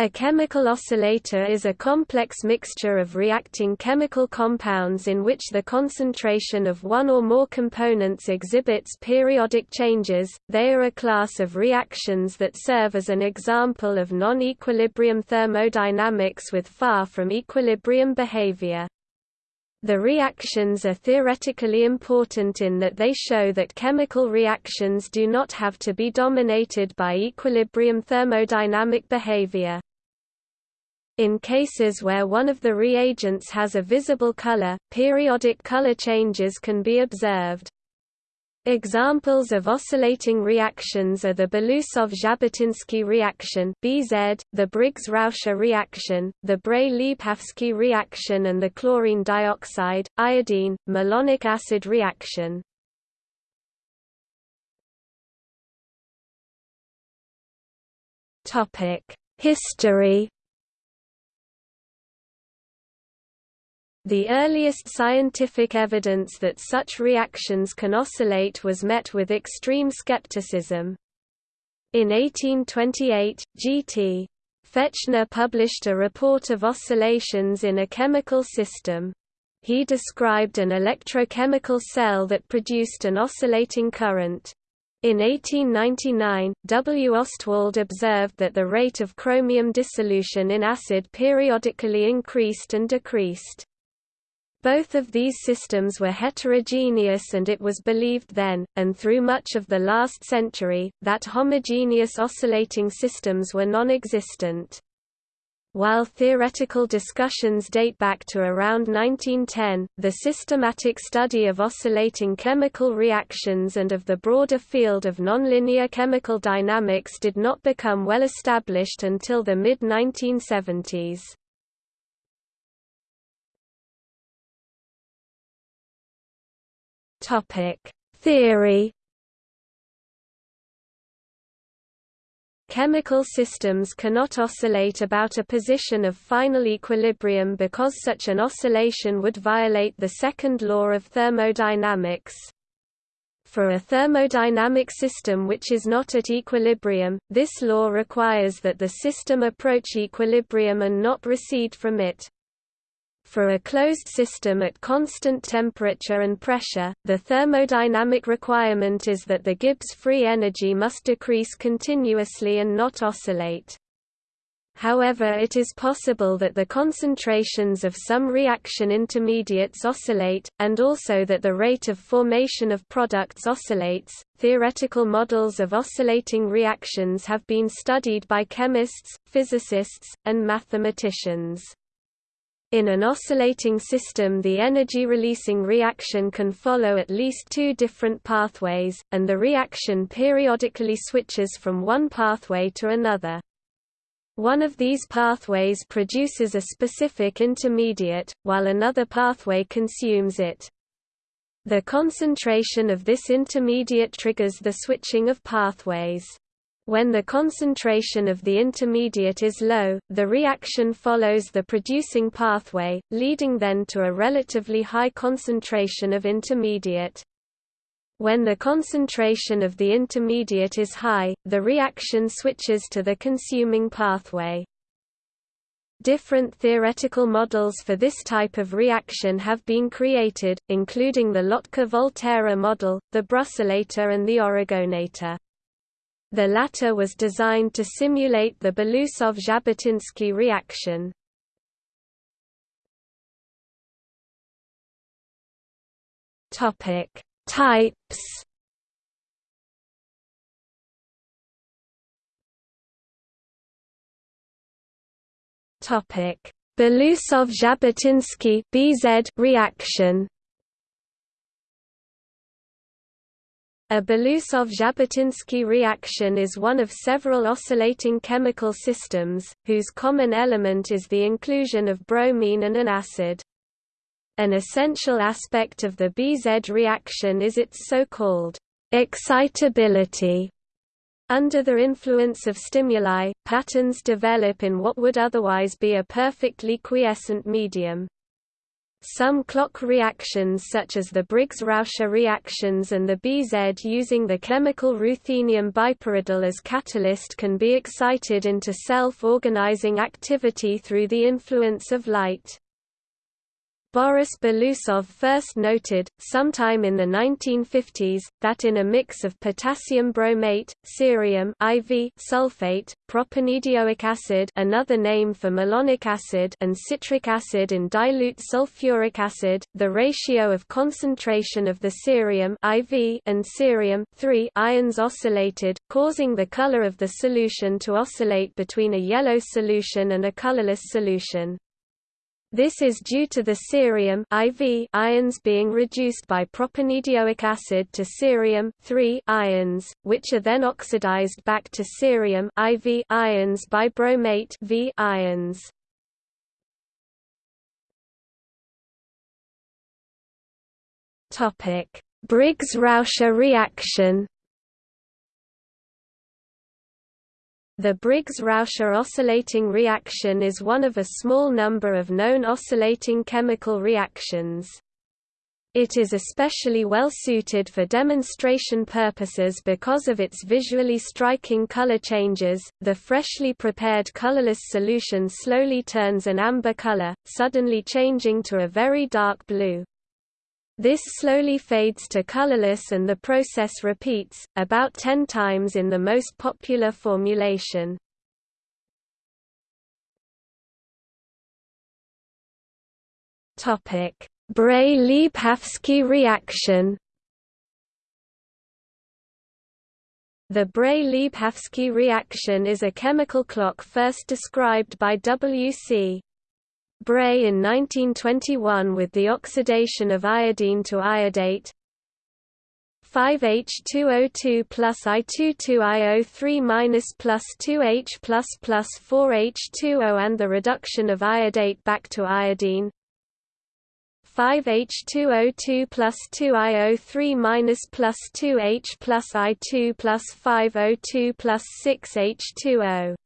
A chemical oscillator is a complex mixture of reacting chemical compounds in which the concentration of one or more components exhibits periodic changes. They are a class of reactions that serve as an example of non-equilibrium thermodynamics with far from equilibrium behavior. The reactions are theoretically important in that they show that chemical reactions do not have to be dominated by equilibrium thermodynamic behavior. In cases where one of the reagents has a visible color, periodic color changes can be observed. Examples of oscillating reactions are the Belousov-Zhabotinsky reaction (BZ), the Briggs-Rauscher reaction, the Bray-Liebhafsky reaction and the chlorine dioxide, iodine, malonic acid reaction. History The earliest scientific evidence that such reactions can oscillate was met with extreme skepticism. In 1828, G.T. Fechner published a report of oscillations in a chemical system. He described an electrochemical cell that produced an oscillating current. In 1899, W. Ostwald observed that the rate of chromium dissolution in acid periodically increased and decreased. Both of these systems were heterogeneous and it was believed then, and through much of the last century, that homogeneous oscillating systems were non-existent. While theoretical discussions date back to around 1910, the systematic study of oscillating chemical reactions and of the broader field of nonlinear chemical dynamics did not become well established until the mid-1970s. Topic: Theory Chemical systems cannot oscillate about a position of final equilibrium because such an oscillation would violate the second law of thermodynamics. For a thermodynamic system which is not at equilibrium, this law requires that the system approach equilibrium and not recede from it. For a closed system at constant temperature and pressure, the thermodynamic requirement is that the Gibbs free energy must decrease continuously and not oscillate. However it is possible that the concentrations of some reaction intermediates oscillate, and also that the rate of formation of products oscillates. Theoretical models of oscillating reactions have been studied by chemists, physicists, and mathematicians. In an oscillating system the energy-releasing reaction can follow at least two different pathways, and the reaction periodically switches from one pathway to another. One of these pathways produces a specific intermediate, while another pathway consumes it. The concentration of this intermediate triggers the switching of pathways. When the concentration of the intermediate is low, the reaction follows the producing pathway, leading then to a relatively high concentration of intermediate. When the concentration of the intermediate is high, the reaction switches to the consuming pathway. Different theoretical models for this type of reaction have been created, including the Lotka-Volterra model, the Brusselator and the Oregonator. The latter was designed to simulate the Belousov-Zhabotinsky reaction. Topic: Types. Topic: Belousov-Zhabotinsky (BZ) reaction. A Belousov-Zhabotinsky reaction is one of several oscillating chemical systems, whose common element is the inclusion of bromine and an acid. An essential aspect of the BZ reaction is its so-called excitability. Under the influence of stimuli, patterns develop in what would otherwise be a perfectly quiescent medium. Some clock reactions such as the Briggs-Rauscher reactions and the BZ using the chemical ruthenium bipyridyl as catalyst can be excited into self-organizing activity through the influence of light. Boris Belousov first noted, sometime in the 1950s, that in a mix of potassium bromate, cerium IV sulfate, propanedioic acid another name for malonic acid and citric acid in dilute sulfuric acid, the ratio of concentration of the cerium IV and cerium ions oscillated, causing the color of the solution to oscillate between a yellow solution and a colorless solution. This is due to the cerium IV ions being reduced by propanedioic acid to cerium ions, which are then oxidized back to cerium IV ions by bromate V ions. Briggs-Rauscher reaction The Briggs-Rauscher oscillating reaction is one of a small number of known oscillating chemical reactions. It is especially well suited for demonstration purposes because of its visually striking color changes. The freshly prepared colorless solution slowly turns an amber color, suddenly changing to a very dark blue. This slowly fades to colorless and the process repeats, about 10 times in the most popular formulation. Bray-Liebhafsky reaction The Bray-Liebhafsky reaction is a chemical clock first described by W.C. Bray in 1921 with the oxidation of iodine to iodate. 5H2O2 plus I22IO3 minus plus 2H plus plus 4H2O and the reduction of iodate back to iodine. 5H2O2 plus 2IO3 minus plus 2H plus I2 plus 5O2 plus 6H2O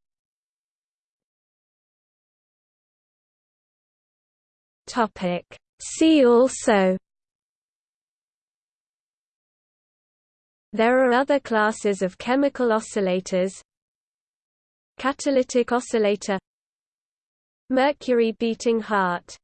Topic. See also. There are other classes of chemical oscillators. Catalytic oscillator. Mercury beating heart